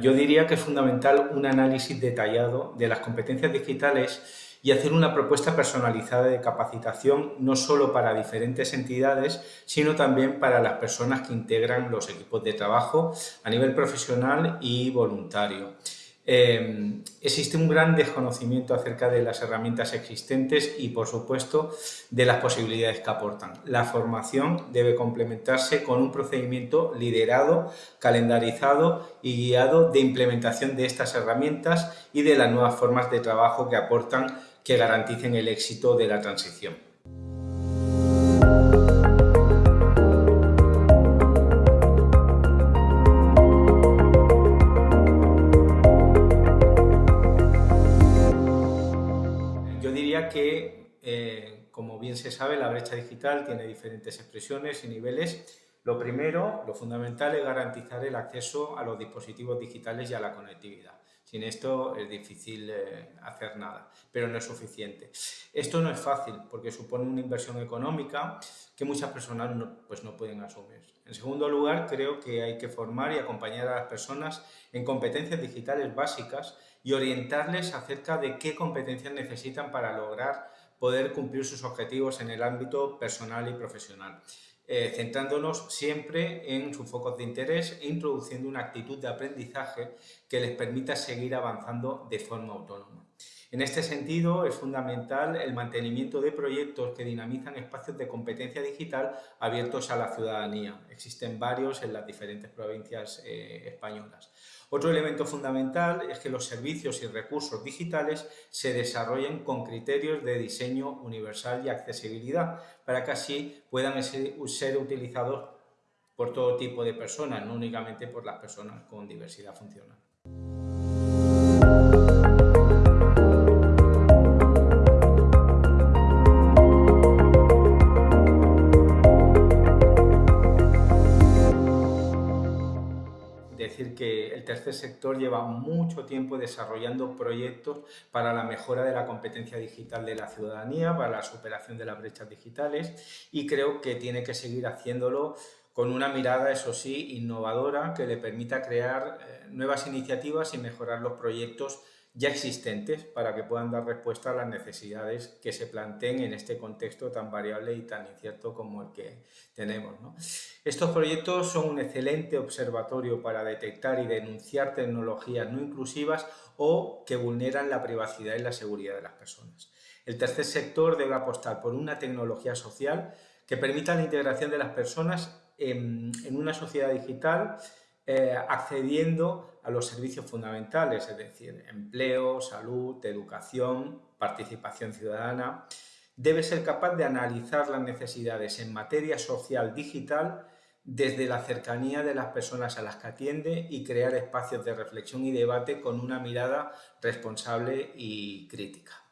diría que es fundamental un análisis detallado de las competencias digitales y hacer una propuesta personalizada de capacitación no solo para diferentes entidades, sino también para las personas que integran los equipos de trabajo a nivel profesional y voluntario. Eh, existe un gran desconocimiento acerca de las herramientas existentes y, por supuesto, de las posibilidades que aportan. La formación debe complementarse con un procedimiento liderado, calendarizado y guiado de implementación de estas herramientas y de las nuevas formas de trabajo que aportan que garanticen el éxito de la transición. Que, eh, como bien se sabe, la brecha digital tiene diferentes expresiones y niveles. Lo primero, lo fundamental, es garantizar el acceso a los dispositivos digitales y a la conectividad. Sin esto es difícil eh, hacer nada, pero no es suficiente. Esto no es fácil porque supone una inversión económica que muchas personas pues no pueden asumir. En segundo lugar, creo que hay que formar y acompañar a las personas en competencias digitales básicas y orientarles acerca de qué competencias necesitan para lograr poder cumplir sus objetivos en el ámbito personal y profesional. Eh, centrándonos siempre en sus focos de interés e introduciendo una actitud de aprendizaje que les permita seguir avanzando de forma autónoma. En este sentido, es fundamental el mantenimiento de proyectos que dinamizan espacios de competencia digital abiertos a la ciudadanía. Existen varios en las diferentes provincias eh, españolas. Otro elemento fundamental es que los servicios y recursos digitales se desarrollen con criterios de diseño universal y accesibilidad para que así puedan ser utilizados por todo tipo de personas, no únicamente por las personas con diversidad funcional. Decir que el tercer sector lleva mucho tiempo desarrollando proyectos para la mejora de la competencia digital de la ciudadanía, para la superación de las brechas digitales y creo que tiene que seguir haciéndolo con una mirada, eso sí, innovadora que le permita crear eh, nuevas iniciativas y mejorar los proyectos ya existentes para que puedan dar respuesta a las necesidades que se planteen en este contexto tan variable y tan incierto como el que tenemos. Estos proyectos son un excelente observatorio para detectar y denunciar tecnologías no inclusivas o que vulneran la privacidad y la seguridad de las personas. El tercer sector debe apostar por una tecnología social que permita la integración de las personas en, una sociedad digital eh, accediendo a los servicios fundamentales, es decir, empleo, salud, educación, participación ciudadana. Debe ser capaz de analizar las necesidades en materia social digital desde la cercanía de las personas a las que atiende y crear espacios de reflexión y debate con una mirada responsable y crítica.